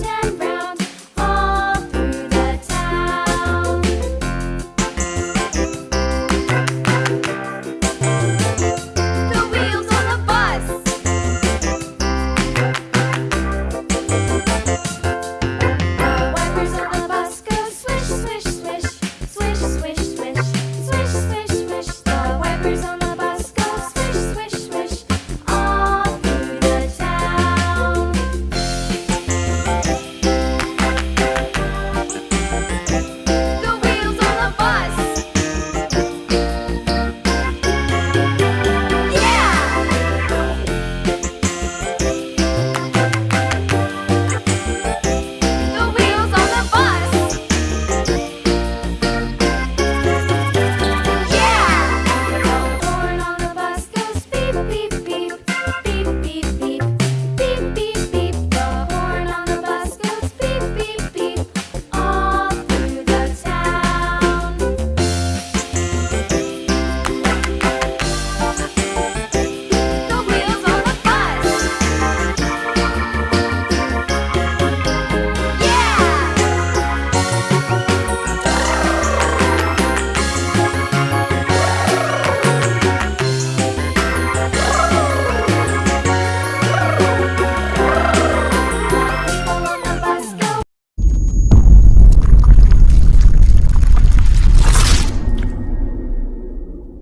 down.